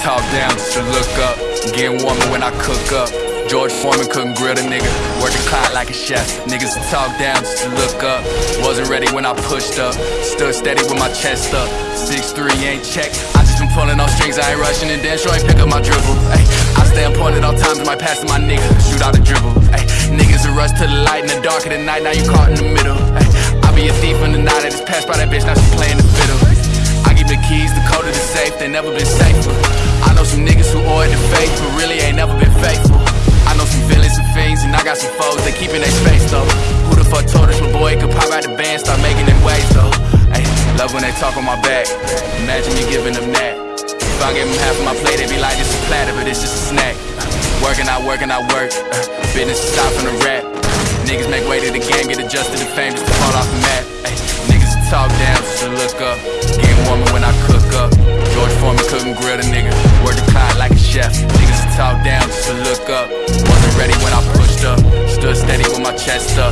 talk down just to look up. Getting warmer when I cook up. George Foreman couldn't grill the nigga. Work the clock like a chef. Niggas to talk down just to look up. Wasn't ready when I pushed up. Stood steady with my chest up. 6'3 ain't check. I just been pulling on strings. I ain't rushing and then sure ain't pick up my dribble. Ay, I stay on point at all times. my pass to my nigga. Shoot out a dribble. Ay, niggas a rush to the light in the dark of the night. Now you caught in the middle. Ay, I be a thief in the night. I just passed by that bitch. Now she playing the fiddle. I give the keys, the code of the safe. They never been safer. Some niggas who it to faith, but really ain't never been faithful. I know some villains and fiends, and I got some foes, they keeping their space though. Who the fuck told us my boy could pop out the band, start making them waves though? Ay, love when they talk on my back. Imagine me giving them that. If I give them half of my plate, they be like, this is platter, but it's just a snack. Working, I work, and I work. Business aside from the rap. Niggas make way to the game, get adjusted to fame just to fall off the map. Ay, niggas talk down just to look up. Getting warmer when I cook up. George Foreman couldn't grill the nigga. Like a chef. Niggas talk down just to look up. Wasn't ready when I pushed up. Stood steady with my chest up.